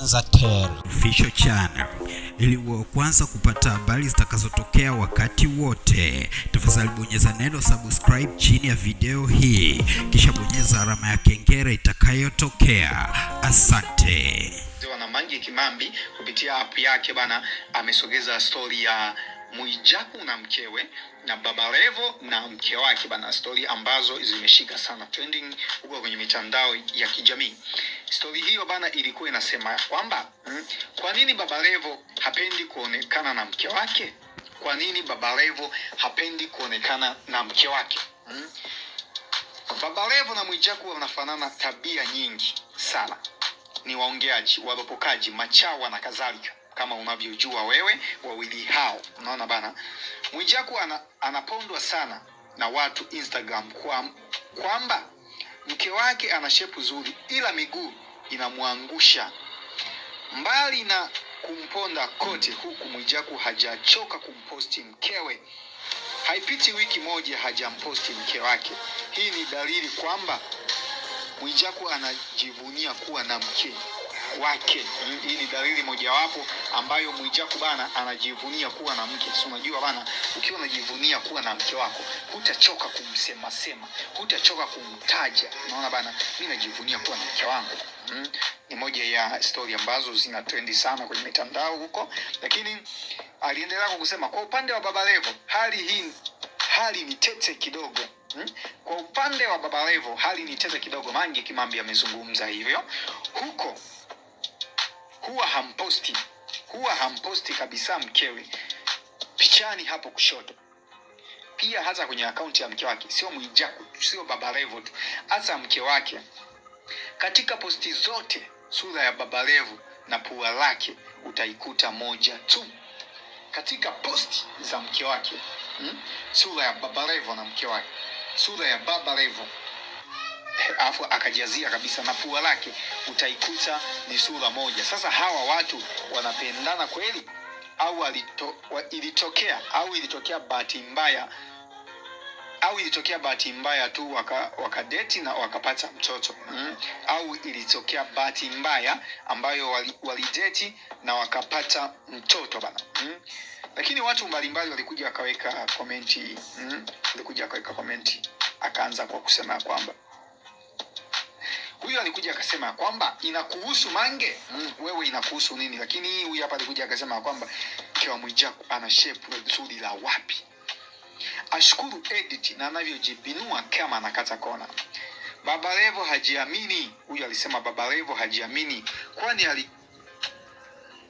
Official Channel ili uwe kwanza kupata habari zitakazotokea wakati wote. Tafadhali bonyeza neno subscribe chini ya video hii, kisha bonyeza alama ya kengele itakayotokea. Asante. na Mange Kimambi kupitia app yake bana amesogeza stori ya Mwijaku na mkewe na Baba Levo na mke wake bana, stori ambazo zimeshika sana trending huko kwenye mitandao ya kijamii. Stori hiyo bana ilikuwa inasema kwamba mm, kwa nini Baba Levo hapendi kuonekana na mke wake? Kwa nini Baba Levo hapendi kuonekana na mke wake? Mm? Baba Levo na Mwijaku wanafanana tabia nyingi sana ni waongeaji, waropokaji, machawa na kadhalika, kama unavyojua wewe wawili hao. Unaona bana, Mwijaku ana, anapondwa sana na watu Instagram kwamba kwa mke wake ana shepu zuri, ila miguu inamwangusha. Mbali na kumponda kote huku, Mwijaku hajachoka kumposti mkewe. Haipiti wiki moja hajamposti mke wake. Hii ni dalili kwamba Mwijaku anajivunia kuwa na mke wake. Hii ni dalili mojawapo ambayo Mwijaku bana anajivunia kuwa na mke. Si unajua bana, ukiwa unajivunia kuwa na mke wako hutachoka kumsema sema, hutachoka kumtaja. Unaona bana, mimi najivunia kuwa na mke wangu. Mm. Ni moja ya stori ambazo zina trendi sana kwenye mitandao huko, lakini aliendelea kusema kwa upande wa Baba Levo hali hii hali ni tete kidogo. Hmm? Kwa upande wa Baba Levo hali ni tete kidogo. Mange Kimambi amezungumza hivyo huko, huwa hamposti, huwa hamposti kabisa mkewe. Pichani hapo kushoto, pia hata kwenye akaunti ya mke wake, sio Mwijaku, sio Baba revo tu, hata mke wake. Katika posti zote sura ya Baba revo na pua lake utaikuta moja tu. Katika posti za mke wake hmm? sura ya Baba revo na mke wake, sura ya Baba Levo alafu akajazia kabisa na pua lake utaikuta ni sura moja. Sasa hawa watu wanapendana kweli au alito, wa, ilitokea au ilitokea bahati mbaya au ilitokea bahati mbaya tu waka, wakadeti na wakapata mtoto mm? au ilitokea bahati mbaya ambayo wali- walideti na wakapata mtoto bana mm? lakini watu mbalimbali walikuja wakaweka komenti mm? walikuja wakaweka komenti akaanza kwa kusema kwamba huyu alikuja akasema kwamba inakuhusu Mange mm, wewe inakuhusu nini? Lakini huyu hapa alikuja akasema kwamba mke wa Mwijaku ana shape zuri la wapi? Ashukuru edit na anavyojibinua kama anakata kona. Baba Levo hajiamini, huyu alisema Baba Levo hajiamini, kwani ali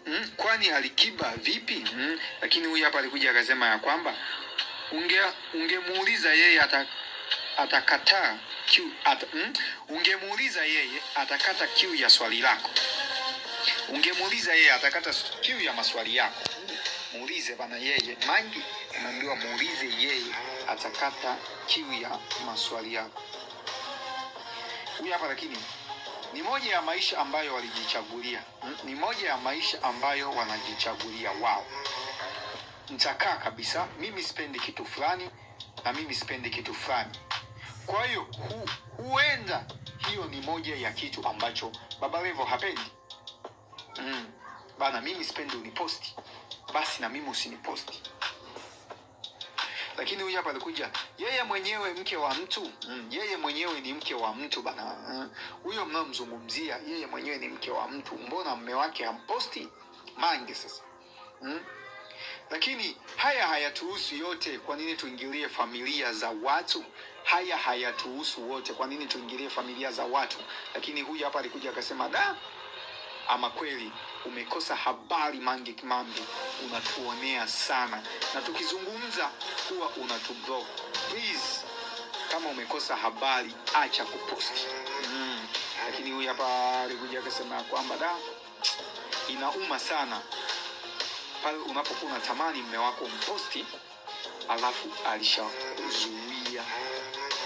mm, kwani alikiba vipi? Mm, lakini huyu hapa alikuja akasema ya kwamba unge ungemuuliza yeye ata, atakataa kiu at, mm, ungemuuliza yeye atakata kiu ya swali lako, ungemuuliza yeye atakata kiu ya maswali yako. Muulize bana yeye, Mangi unaambiwa muulize yeye atakata kiu ya maswali yako. Huyu hapa lakini ni moja ya maisha ambayo walijichagulia, mm, ni moja ya maisha ambayo wanajichagulia wao. Nitakaa kabisa, mimi sipendi kitu fulani na mimi sipendi kitu fulani. Kwa hiyo hu, huenda hiyo ni moja ya kitu ambacho Baba Levo hapendi. Mm. Bana, mimi sipendi uniposti, basi na mimi usiniposti. Lakini huyu hapa alikuja yeye mwenyewe mke wa mtu mm. Yeye mwenyewe ni mke wa mtu bana huyo mm. Huyo mnaomzungumzia yeye mwenyewe ni mke wa mtu, mbona mme wake hamposti? Mange sasa mm. Lakini haya hayatuhusu yote. Kwa nini tuingilie familia za watu? Haya hayatuhusu wote. Kwa nini tuingilie familia za watu? Lakini huyu hapa alikuja akasema, da, ama kweli umekosa habari Mange Kimambi, unatuonea sana, na tukizungumza huwa unatublock. Please, kama umekosa habari acha kuposti mm. Lakini huyu hapa alikuja akasema kwamba da, inauma sana pale unapokuwa unatamani mme wako mposti alafu alishazuia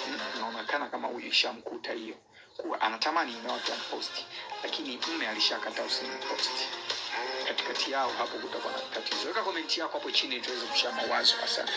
naonekana inaonekana kama huyu ishamkuta hiyo. Kuwa anatamani mme wake amposti lakini mme alishakata usimposti. Katikati yao hapo kutakuwa na tatizo. Weka komenti yako hapo chini tuweze kushare mawazo. Asante